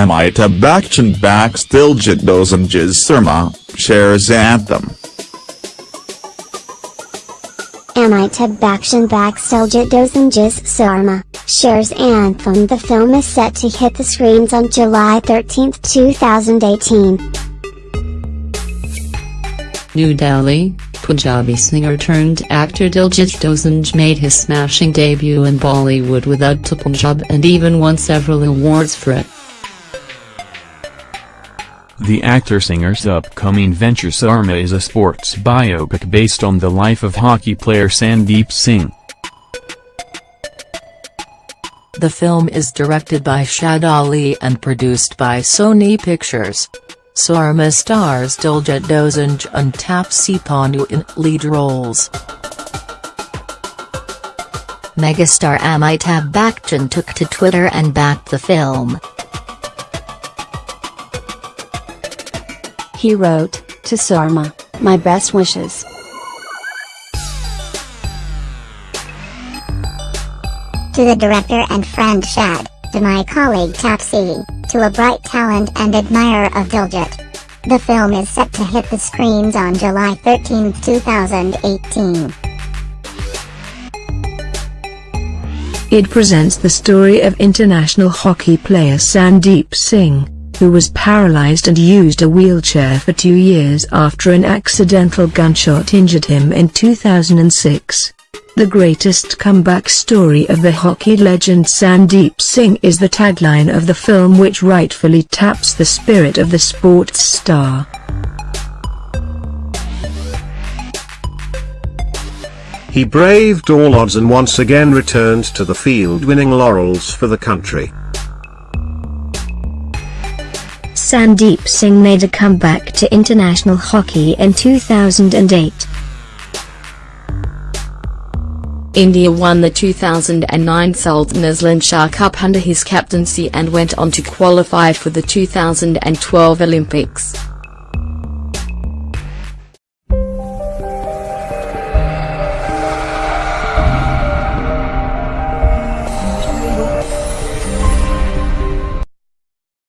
Amitabh Bachchan backs Diljit Dosanjh's Surma, shares anthem. Amitabh Bachchan backs Diljit Dosanjh's Surma, shares anthem The film is set to hit the screens on July 13, 2018. New Delhi, Punjabi singer turned actor Diljit Dosanjh made his smashing debut in Bollywood with Udta Punjab and even won several awards for it. The actor-singer's upcoming venture Surma is a sports biopic based on the life of hockey player Sandeep Singh. The film is directed by Shad Ali and produced by Sony Pictures. Surma stars Diljit Dosanjh and Taapsee Pannu in lead roles. Megastar Amitabh Bachchan took to Twitter and backed the film. He wrote, to Surma, my best wishes. To the director and friend Shad, to my colleague Taapsee, to a bright talent and admirer of Diljit. The film is set to hit the screens on July 13, 2018. It presents the story of international hockey player Sandeep Singh, who was paralyzed and used a wheelchair for two years after an accidental gunshot injured him in 2006. The greatest comeback story of the hockey legend Sandeep Singh is the tagline of the film which rightfully taps the spirit of the sports star. He braved all odds and once again returned to the field winning laurels for the country. Sandeep Singh made a comeback to international hockey in 2008. India won the 2009 Sultan Azlan Shah Cup under his captaincy and went on to qualify for the 2012 Olympics.